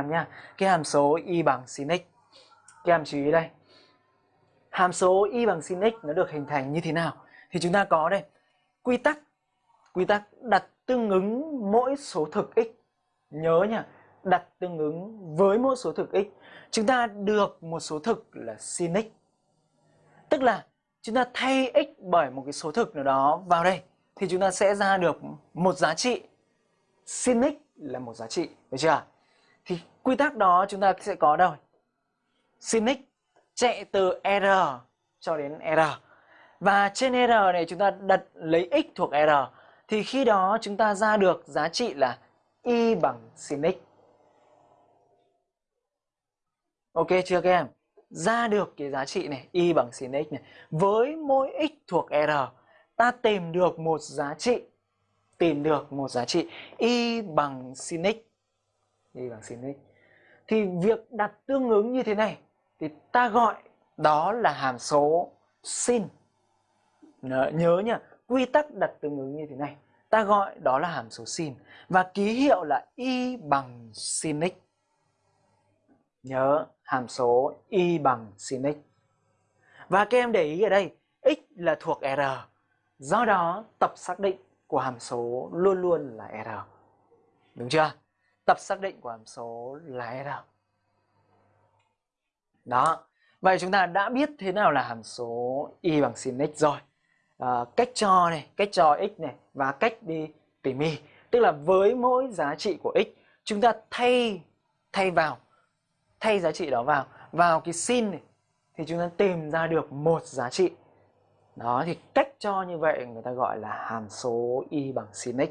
em nhé cái hàm số y bằng sin x. Các em chú ý đây. Hàm số y bằng sin x nó được hình thành như thế nào? Thì chúng ta có đây. Quy tắc. Quy tắc đặt tương ứng mỗi số thực x. Nhớ nhá đặt tương ứng với mỗi số thực x. Chúng ta được một số thực là sin x. Tức là chúng ta thay x bởi một cái số thực nào đó vào đây, thì chúng ta sẽ ra được một giá trị. Sin x là một giá trị, được chưa? Thì quy tắc đó chúng ta sẽ có đâu? Sin x chạy từ r cho đến r. Và trên r này chúng ta đặt lấy x thuộc r. Thì khi đó chúng ta ra được giá trị là y bằng sin x ok chưa các em? Ra được cái giá trị này, y bằng sin x này. Với mỗi x thuộc r, ta tìm được một giá trị. Tìm được một giá trị y bằng sin x y bằng sin x thì việc đặt tương ứng như thế này, thì ta gọi đó là hàm số sin. Nhớ nhá, quy tắc đặt tương ứng như thế này. Ta gọi đó là hàm số sin và ký hiệu là y bằng sin x nhớ, hàm số y bằng sin x và các em để ý ở đây, x là thuộc r. Do đó, tập xác định của hàm số luôn luôn là r. Đúng chưa? Tập xác định của hàm số là r đó. Vậy chúng ta đã biết thế nào là hàm số y bằng sin x rồi. À, cách cho này cách cho x này và cách đi tỉ mỉ tức là với mỗi giá trị của x chúng ta thay thay vào thay giá trị đó vào. Vào cái sin này thì chúng ta tìm ra được một giá trị. Đó thì cách cho như vậy người ta gọi là hàm số y bằng sin x.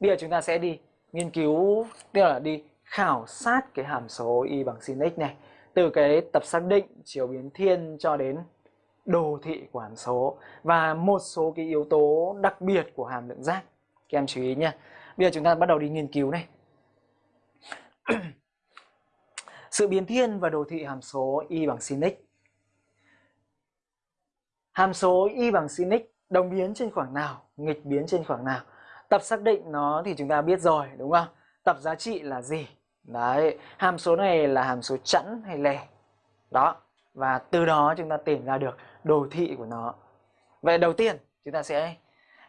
Bây giờ chúng ta sẽ đi nghiên cứu, tức là đi khảo sát cái hàm số y bằng sin x này, từ cái tập xác định chiều biến thiên cho đến đồ thị của hàm số, và một số cái yếu tố đặc biệt của hàm lượng giác. Các em chú ý nha bây giờ chúng ta bắt đầu đi nghiên cứu này. Sự biến thiên và đồ thị hàm số y bằng sin x hàm số y bằng sin x đồng biến trên khoảng nào, nghịch biến trên khoảng nào? Tập xác định nó thì chúng ta biết rồi, đúng không? Tập giá trị là gì? Đấy, hàm số này là hàm số chẵn hay lẻ đó, và từ đó chúng ta tìm ra được đồ thị của nó. Vậy đầu tiên, chúng ta sẽ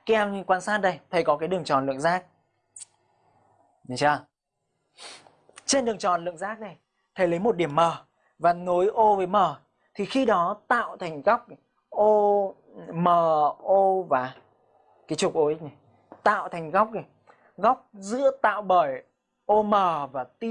các em quan sát đây. Thầy có cái đường tròn lượng giác được chưa? Trên đường tròn lượng giác này, thầy lấy một điểm M và nối O với M. Thì khi đó tạo thành góc O M O và cái trục OX này tạo thành góc này góc giữa tạo bởi OM và T